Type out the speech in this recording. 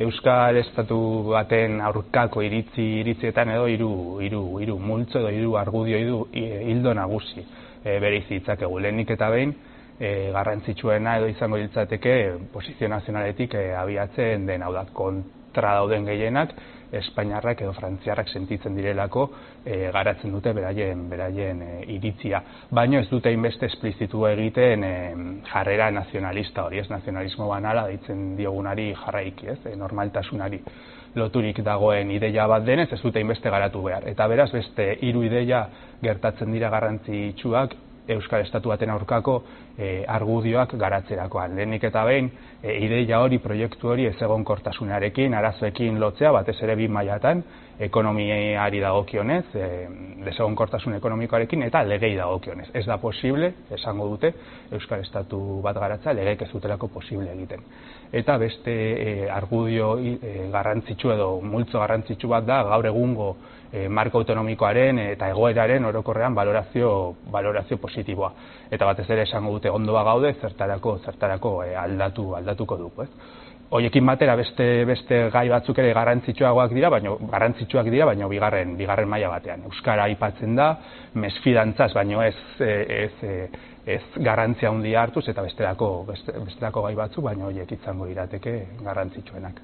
Euskal Estatu baten aurkako iritzi iritzietan edo hiru hiru hiru multzo edo hiru argudio hiru hildo nagusi e, bereiz ditzakegu. Lehenik eta behin e, garrantzitsuena edo izango litzateke posizio nazionaletik e, abiatzen den hau da kontra dauden gehienak Espainiarrak edo Frantziarrak sentitzen direlako e, garatzen dute beraien beraien e, iritzia. Baino ez dute inbeste esplizitu egiten e, jarrera nazionalista hori, ez nazionalismo banala deitzen diogunari jarraiki, ez, e, normaltasunari loturik dagoen ideia bat denez ez dute inbeste garatu behar. Eta beraz beste hiru ideia gertatzen dira garrantzitsuak Euskal Estatu baten aurkako e, argudioak garatzerakoan. Lehenik eta behin, e, ideia hori, proiektu hori ez egon kortasunarekin, arazoekin lotzea, batez ere bi mailatan, ekonomiari dagokionez, e, desegon kortasun ekonomikoarekin, eta legei dagokionez. Ez da posible, esango dute, Euskal Estatu bat garatza, legeek ez dutelako posible egiten. Eta beste e, argudio e, garrantzitsu edo multzo garrantzitsu bat da, gaur egungo e, marko autonomikoaren eta egoeraren orokorrean valorazio, valorazio positiboa. Eta batez ere esango dute ondoa gaude, zertarako, zertarako e, aldatu, aldatuko dugu. Ez? Hoiekin batera beste beste gai batzuk ere garrantzitsuagoak dira, baina garrantzitsuak dira, baina bigarren bigarren maila batean. Euskara aipatzen da, mesfidantzaz, baino ez ez ez garrantzia handia hartuz eta bestelako beste, bestelako gai batzuk, baina hoiek izango lirateke garrantzitsuenak.